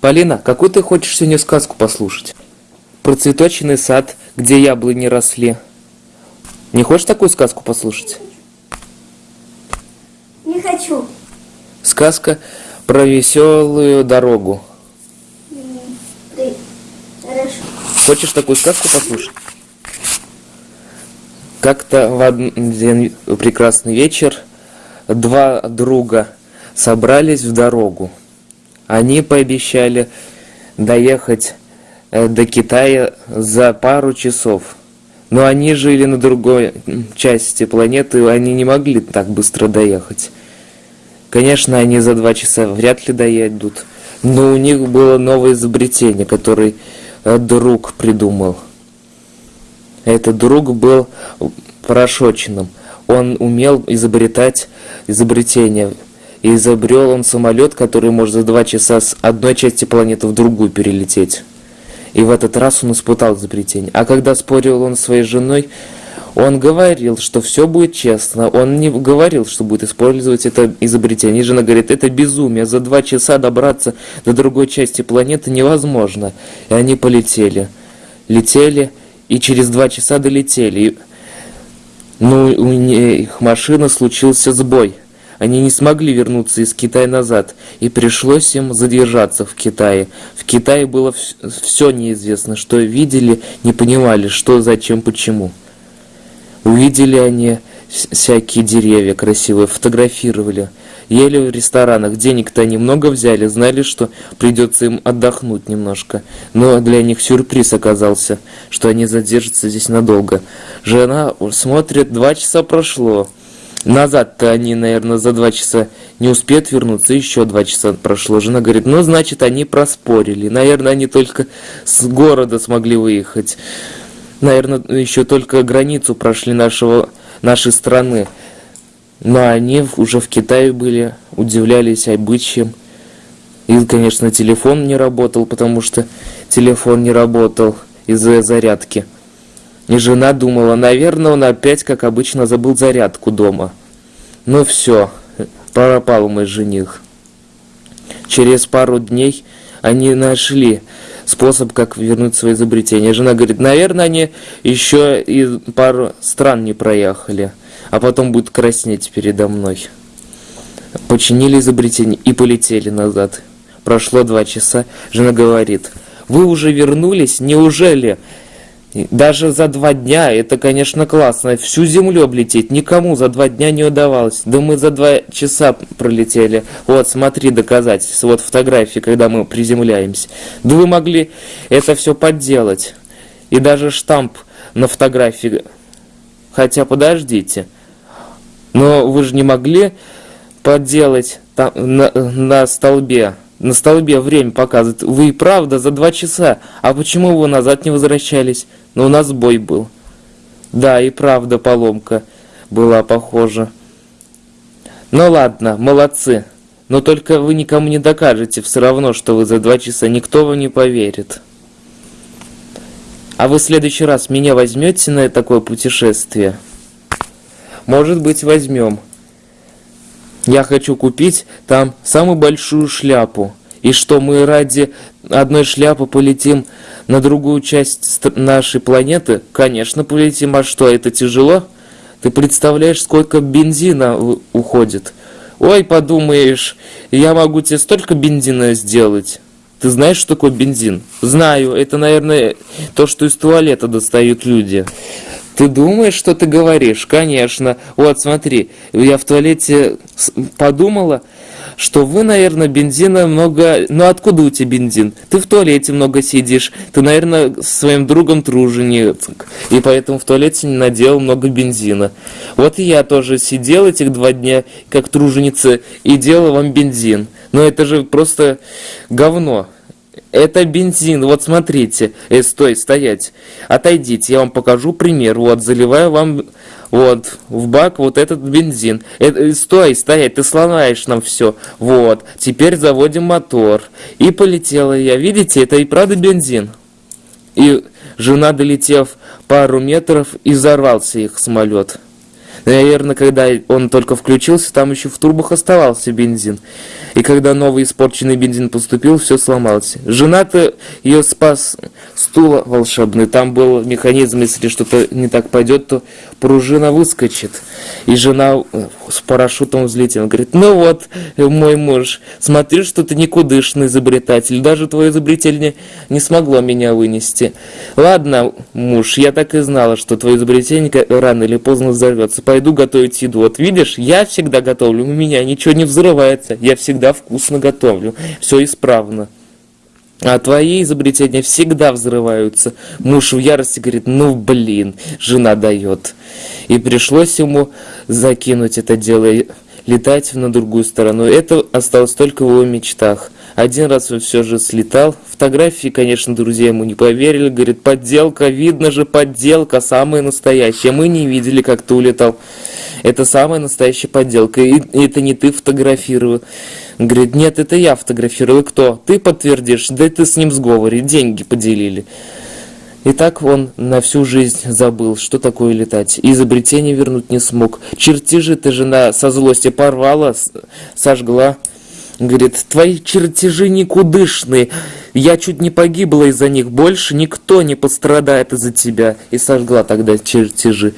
Полина, какую ты хочешь сегодня сказку послушать? Про цветочный сад, где яблони росли. Не хочешь такую сказку послушать? Не хочу. Сказка про веселую дорогу. Хорошо. Хочешь такую сказку послушать? Как-то в один прекрасный вечер два друга собрались в дорогу. Они пообещали доехать э, до Китая за пару часов. Но они жили на другой части планеты, они не могли так быстро доехать. Конечно, они за два часа вряд ли доедут, но у них было новое изобретение, которое э, друг придумал. Этот друг был порошочным. Он умел изобретать изобретения. И изобрел он самолет, который может за два часа с одной части планеты в другую перелететь. И в этот раз он испытал изобретение. А когда спорил он с своей женой, он говорил, что все будет честно. Он не говорил, что будет использовать это изобретение. И жена говорит, это безумие. За два часа добраться до другой части планеты невозможно. И они полетели. Летели, и через два часа долетели. Но у них машина случился сбой. Они не смогли вернуться из Китая назад, и пришлось им задержаться в Китае. В Китае было все неизвестно, что видели, не понимали, что, зачем, почему. Увидели они всякие деревья красивые, фотографировали. Ели в ресторанах, денег-то они много взяли, знали, что придется им отдохнуть немножко. Но для них сюрприз оказался, что они задержатся здесь надолго. Жена смотрит, два часа прошло. Назад-то они, наверное, за два часа не успеют вернуться, еще два часа прошло. Жена говорит, ну, значит, они проспорили. Наверное, они только с города смогли выехать. Наверное, еще только границу прошли нашего, нашей страны. Но они уже в Китае были, удивлялись обычаям. И, конечно, телефон не работал, потому что телефон не работал из-за зарядки. И жена думала, наверное, он опять, как обычно, забыл зарядку дома. Ну все, пропал мой жених. Через пару дней они нашли способ, как вернуть свои изобретения. Жена говорит, наверное, они еще и пару стран не проехали, а потом будут краснеть передо мной. Починили изобретение и полетели назад. Прошло два часа. Жена говорит, вы уже вернулись? Неужели? Даже за два дня, это, конечно, классно. Всю землю облететь никому за два дня не удавалось. Да мы за два часа пролетели. Вот, смотри, доказательства. Вот фотографии, когда мы приземляемся. Да вы могли это все подделать. И даже штамп на фотографии. Хотя, подождите. Но вы же не могли подделать там, на, на столбе на столбе время показывает. Вы и правда за два часа. А почему вы назад не возвращались? Но у нас бой был. Да, и правда поломка была похожа. Ну ладно, молодцы. Но только вы никому не докажете все равно, что вы за два часа. Никто вам не поверит. А вы в следующий раз меня возьмете на такое путешествие? Может быть, возьмем. Я хочу купить там самую большую шляпу. И что мы ради одной шляпы полетим на другую часть нашей планеты? Конечно, полетим. А что, это тяжело? Ты представляешь, сколько бензина уходит? Ой, подумаешь, я могу тебе столько бензина сделать. Ты знаешь, что такое бензин? Знаю, это, наверное, то, что из туалета достают люди. Ты думаешь, что ты говоришь? Конечно. Вот, смотри, я в туалете подумала, что вы, наверное, бензина много... Ну, откуда у тебя бензин? Ты в туалете много сидишь. Ты, наверное, с своим другом труженик. И поэтому в туалете не надел много бензина. Вот и я тоже сидел этих два дня, как труженица, и делал вам бензин. Но это же просто говно. Это бензин, вот смотрите. Э, стой, стоять. Отойдите, я вам покажу пример. Вот, заливаю вам вот в бак вот этот бензин. Это, э, стой, стоять, ты сломаешь нам все. Вот, теперь заводим мотор. И полетела я. Видите, это и правда бензин. И жена, долетев пару метров, и взорвался их самолет. Наверное, когда он только включился, там еще в турбах оставался бензин. И когда новый испорченный бензин поступил, все сломалось. Жена-то ее спас стул волшебный. Там был механизм, если что-то не так пойдет, то пружина выскочит. И жена э, с парашютом взлетела. Говорит, ну вот, э, мой муж, смотри, что ты никудышный изобретатель. Даже твое изобретение не смогло меня вынести. Ладно, муж, я так и знала, что твое изобретение рано или поздно взорвется. Пойду готовить еду. Вот видишь, я всегда готовлю, у меня ничего не взрывается. Я всегда вкусно готовлю. Все исправно. А твои изобретения всегда взрываются. Муж в ярости говорит, ну блин, жена дает. И пришлось ему закинуть это дело и летать на другую сторону. Это осталось только в его мечтах. Один раз он все же слетал. Фотографии, конечно, друзья ему не поверили. Говорит, подделка, видно же, подделка, самая настоящая. Мы не видели, как ты улетал. Это самая настоящая подделка. И это не ты фотографировал. Говорит, нет, это я фотографировал. Кто? Ты подтвердишь? Да ты с ним в сговоре, деньги поделили. И так он на всю жизнь забыл, что такое летать. И изобретение вернуть не смог. Чертежи ты жена со злости порвала, сожгла. Говорит, твои чертежи никудышные. Я чуть не погибла из-за них. Больше никто не пострадает из-за тебя. И сожгла тогда чертежи.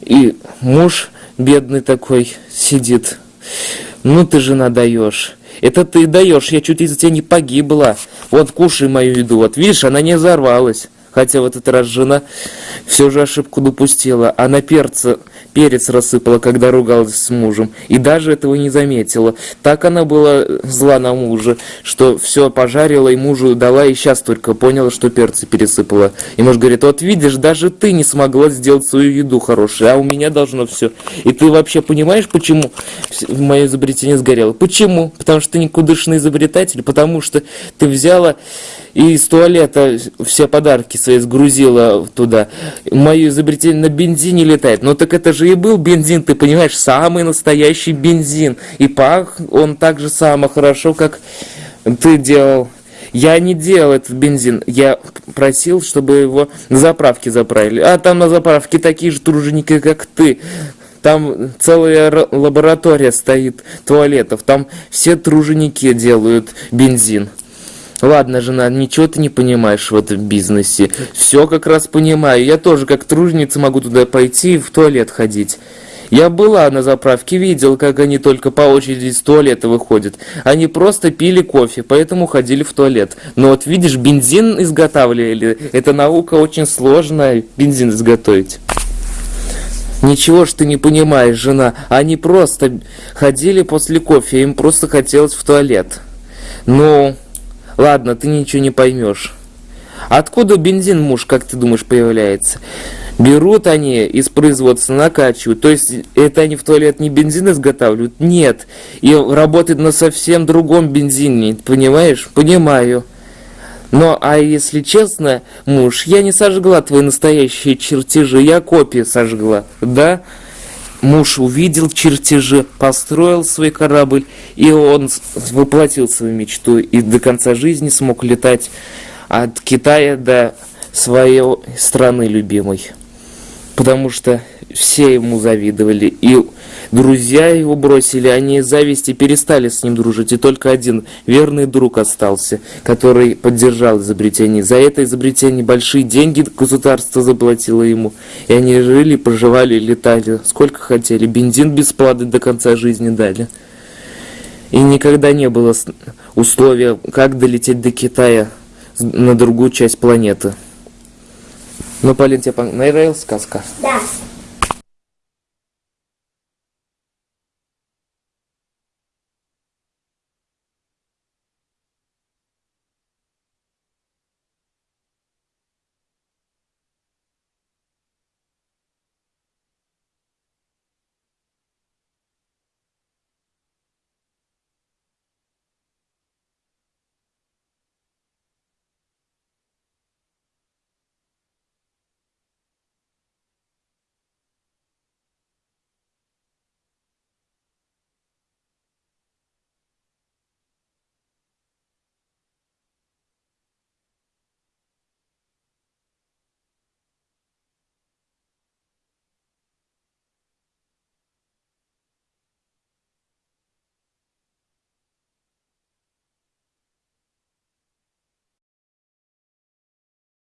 И муж бедный такой сидит. Ну ты жена даешь. Это ты даешь, я чуть из-за тебя не погибла. Вот кушай мою еду. Вот видишь, она не взорвалась. Хотя в этот раз жена все же ошибку допустила. Она перца, перец рассыпала, когда ругалась с мужем. И даже этого не заметила. Так она была зла на мужа, что все пожарила и мужу дала, и сейчас только поняла, что перцы пересыпала. И муж говорит, вот видишь, даже ты не смогла сделать свою еду хорошую, а у меня должно все. И ты вообще понимаешь, почему мое изобретение сгорело? Почему? Потому что ты никудышный изобретатель, потому что ты взяла и из туалета все подарки свои сгрузила туда. Мое изобретение на бензине летает. Ну так это же и был бензин, ты понимаешь, самый настоящий бензин. И пах он так же само хорошо, как ты делал. Я не делал этот бензин, я просил, чтобы его на заправке заправили. А там на заправке такие же труженики, как ты. Там целая лаборатория стоит туалетов, там все труженики делают бензин. Ладно, жена, ничего ты не понимаешь в этом бизнесе. Все как раз понимаю. Я тоже как труженица могу туда пойти и в туалет ходить. Я была на заправке, видел, как они только по очереди из туалета выходят. Они просто пили кофе, поэтому ходили в туалет. Но вот видишь, бензин изготавливали. Это наука очень сложная, бензин изготовить. Ничего ж ты не понимаешь, жена. Они просто ходили после кофе, им просто хотелось в туалет. Ну... Ладно, ты ничего не поймешь. Откуда бензин, муж, как ты думаешь, появляется? Берут они из производства, накачивают. То есть это они в туалет не бензин изготавливают? Нет. И работает на совсем другом бензине. Понимаешь? Понимаю. Но, а если честно, муж, я не сожгла твои настоящие чертежи, я копии сожгла. Да? Муж увидел чертежи, построил свой корабль, и он воплотил свою мечту, и до конца жизни смог летать от Китая до своей страны любимой. Потому что все ему завидовали, и друзья его бросили, они из зависти перестали с ним дружить, и только один верный друг остался, который поддержал изобретение. За это изобретение большие деньги государство заплатило ему, и они жили, проживали, летали, сколько хотели, бензин бесплатно до конца жизни дали. И никогда не было условия, как долететь до Китая на другую часть планеты. Ну, Полин, тебе понравилась сказка? Да.